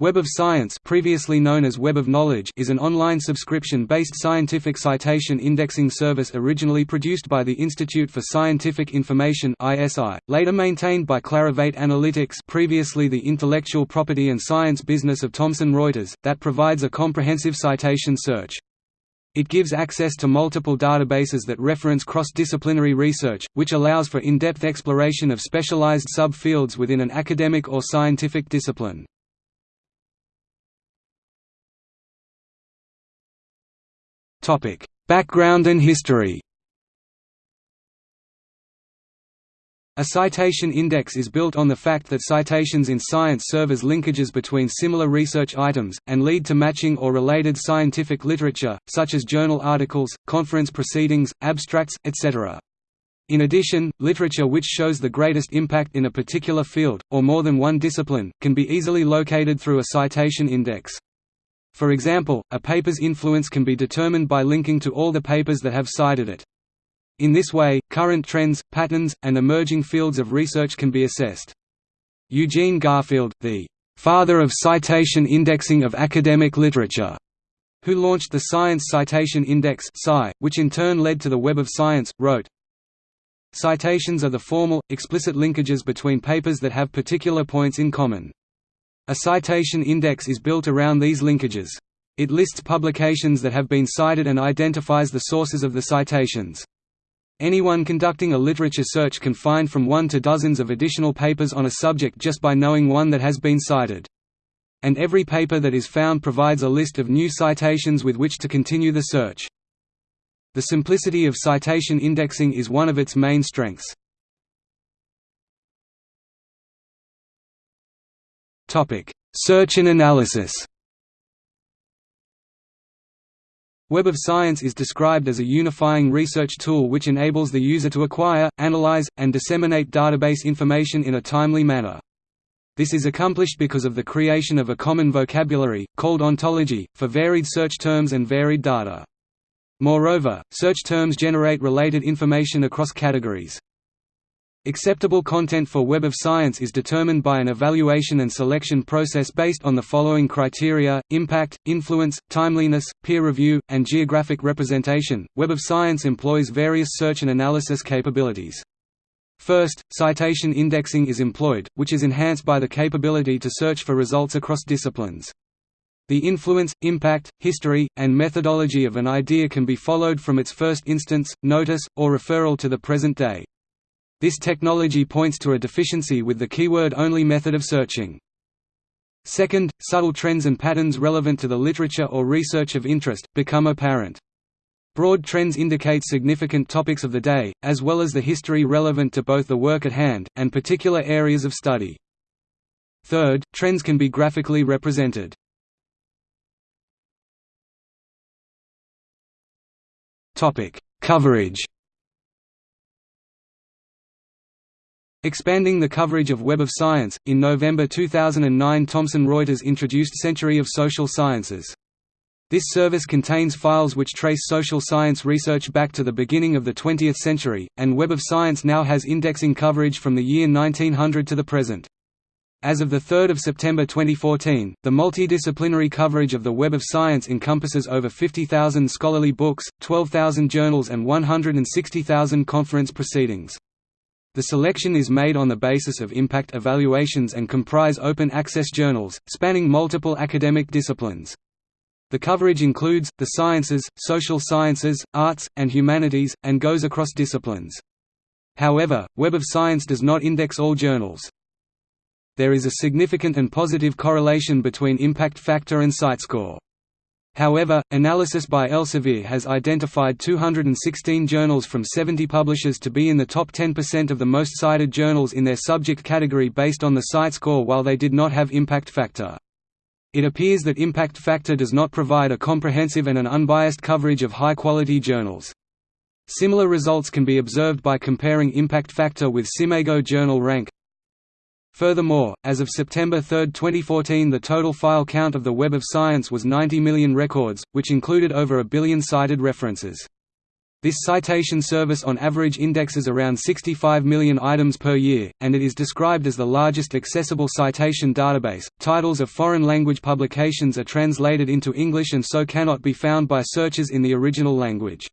Web of Science previously known as Web of Knowledge is an online subscription-based scientific citation indexing service originally produced by the Institute for Scientific Information ISI, later maintained by Clarivate Analytics previously the intellectual property and science business of Thomson Reuters, that provides a comprehensive citation search. It gives access to multiple databases that reference cross-disciplinary research, which allows for in-depth exploration of specialized sub-fields within an academic or scientific discipline. Topic: Background and history. A citation index is built on the fact that citations in science serve as linkages between similar research items, and lead to matching or related scientific literature, such as journal articles, conference proceedings, abstracts, etc. In addition, literature which shows the greatest impact in a particular field, or more than one discipline, can be easily located through a citation index. For example, a paper's influence can be determined by linking to all the papers that have cited it. In this way, current trends, patterns, and emerging fields of research can be assessed. Eugene Garfield, the «father of citation indexing of academic literature», who launched the Science Citation Index which in turn led to the Web of Science, wrote, Citations are the formal, explicit linkages between papers that have particular points in common. A citation index is built around these linkages. It lists publications that have been cited and identifies the sources of the citations. Anyone conducting a literature search can find from one to dozens of additional papers on a subject just by knowing one that has been cited. And every paper that is found provides a list of new citations with which to continue the search. The simplicity of citation indexing is one of its main strengths. Topic: Search and analysis. Web of Science is described as a unifying research tool which enables the user to acquire, analyze, and disseminate database information in a timely manner. This is accomplished because of the creation of a common vocabulary, called ontology, for varied search terms and varied data. Moreover, search terms generate related information across categories. Acceptable content for Web of Science is determined by an evaluation and selection process based on the following criteria: impact, influence, timeliness, peer review, and geographic representation. Web of Science employs various search and analysis capabilities. First, citation indexing is employed, which is enhanced by the capability to search for results across disciplines. The influence, impact, history, and methodology of an idea can be followed from its first instance, notice, or referral to the present day. This technology points to a deficiency with the keyword-only method of searching. Second, subtle trends and patterns relevant to the literature or research of interest, become apparent. Broad trends indicate significant topics of the day, as well as the history relevant to both the work at hand, and particular areas of study. Third, trends can be graphically represented. Coverage Expanding the coverage of Web of Science, in November 2009 Thomson Reuters introduced Century of Social Sciences. This service contains files which trace social science research back to the beginning of the 20th century, and Web of Science now has indexing coverage from the year 1900 to the present. As of 3 September 2014, the multidisciplinary coverage of the Web of Science encompasses over 50,000 scholarly books, 12,000 journals and 160,000 conference proceedings. The selection is made on the basis of impact evaluations and comprise open-access journals, spanning multiple academic disciplines. The coverage includes, the sciences, social sciences, arts, and humanities, and goes across disciplines. However, Web of Science does not index all journals. There is a significant and positive correlation between impact factor and CiteScore. However, analysis by Elsevier has identified 216 journals from 70 publishers to be in the top 10% of the most cited journals in their subject category based on the CiteScore while they did not have impact factor. It appears that impact factor does not provide a comprehensive and an unbiased coverage of high-quality journals. Similar results can be observed by comparing impact factor with SCImago journal rank, Furthermore, as of September 3, 2014 the total file count of the Web of Science was 90 million records, which included over a billion cited references. This citation service on average indexes around 65 million items per year, and it is described as the largest accessible citation database. Titles of foreign language publications are translated into English and so cannot be found by searchers in the original language.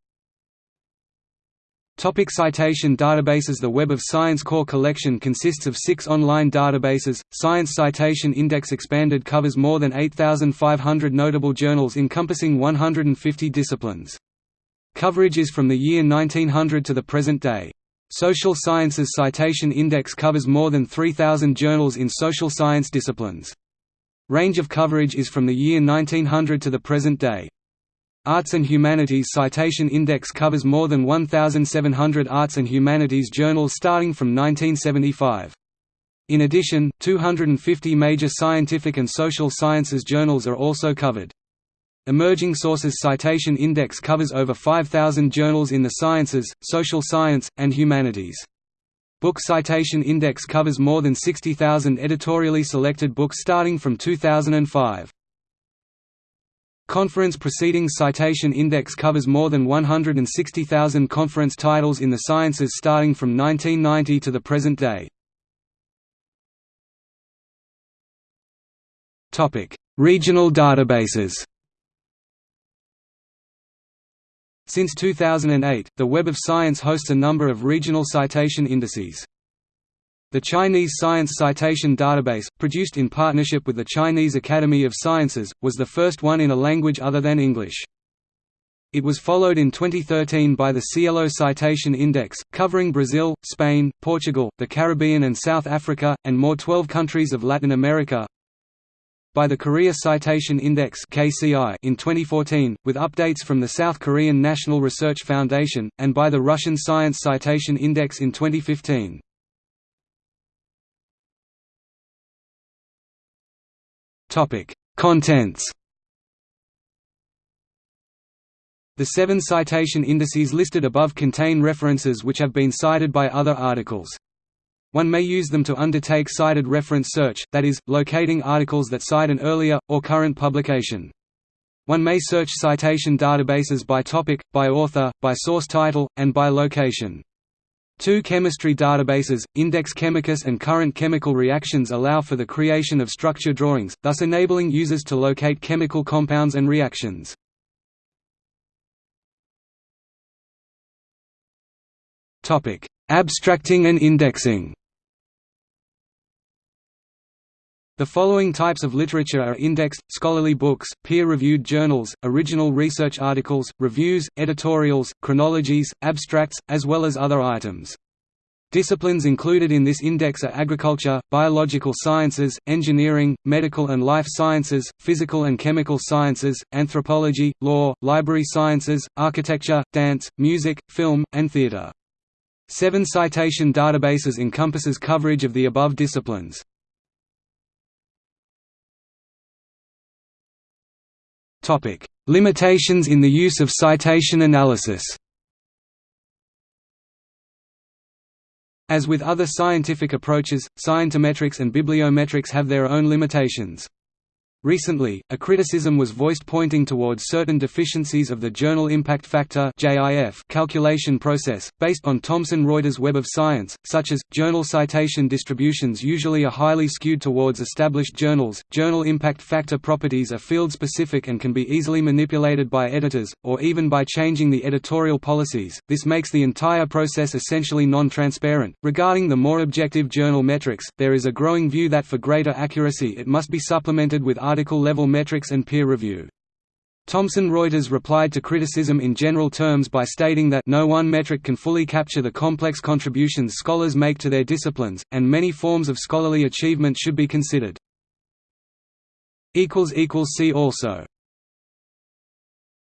Topic citation databases The Web of Science Core Collection consists of six online databases. Science Citation Index Expanded covers more than 8,500 notable journals encompassing 150 disciplines. Coverage is from the year 1900 to the present day. Social Sciences Citation Index covers more than 3,000 journals in social science disciplines. Range of coverage is from the year 1900 to the present day. Arts and Humanities Citation Index covers more than 1,700 arts and humanities journals starting from 1975. In addition, 250 major scientific and social sciences journals are also covered. Emerging Sources Citation Index covers over 5,000 journals in the sciences, social science, and humanities. Book Citation Index covers more than 60,000 editorially selected books starting from 2005. Conference Proceedings Citation Index covers more than 160,000 conference titles in the sciences starting from 1990 to the present day. Regional databases Since 2008, the Web of Science hosts a number of regional citation indices. The Chinese Science Citation Database, produced in partnership with the Chinese Academy of Sciences, was the first one in a language other than English. It was followed in 2013 by the SciELO Citation Index, covering Brazil, Spain, Portugal, the Caribbean and South Africa, and more 12 countries of Latin America, by the Korea Citation Index in 2014, with updates from the South Korean National Research Foundation, and by the Russian Science Citation Index in 2015. Contents The seven citation indices listed above contain references which have been cited by other articles. One may use them to undertake cited reference search, that is, locating articles that cite an earlier, or current publication. One may search citation databases by topic, by author, by source title, and by location. Two chemistry databases, Index Chemicus and Current Chemical Reactions allow for the creation of structure drawings, thus enabling users to locate chemical compounds and reactions. Abstracting and indexing The following types of literature are indexed, scholarly books, peer-reviewed journals, original research articles, reviews, editorials, chronologies, abstracts, as well as other items. Disciplines included in this index are agriculture, biological sciences, engineering, medical and life sciences, physical and chemical sciences, anthropology, law, library sciences, architecture, dance, music, film, and theatre. Seven citation databases encompasses coverage of the above disciplines. Limitations in the use of citation analysis As with other scientific approaches, scientometrics and bibliometrics have their own limitations. Recently, a criticism was voiced pointing towards certain deficiencies of the Journal Impact Factor calculation process, based on Thomson Reuters Web of Science, such as, journal citation distributions usually are highly skewed towards established journals, journal impact factor properties are field-specific and can be easily manipulated by editors, or even by changing the editorial policies, this makes the entire process essentially non-transparent. Regarding the more objective journal metrics, there is a growing view that for greater accuracy it must be supplemented with article-level metrics and peer review. Thomson Reuters replied to criticism in general terms by stating that no one metric can fully capture the complex contributions scholars make to their disciplines, and many forms of scholarly achievement should be considered. See also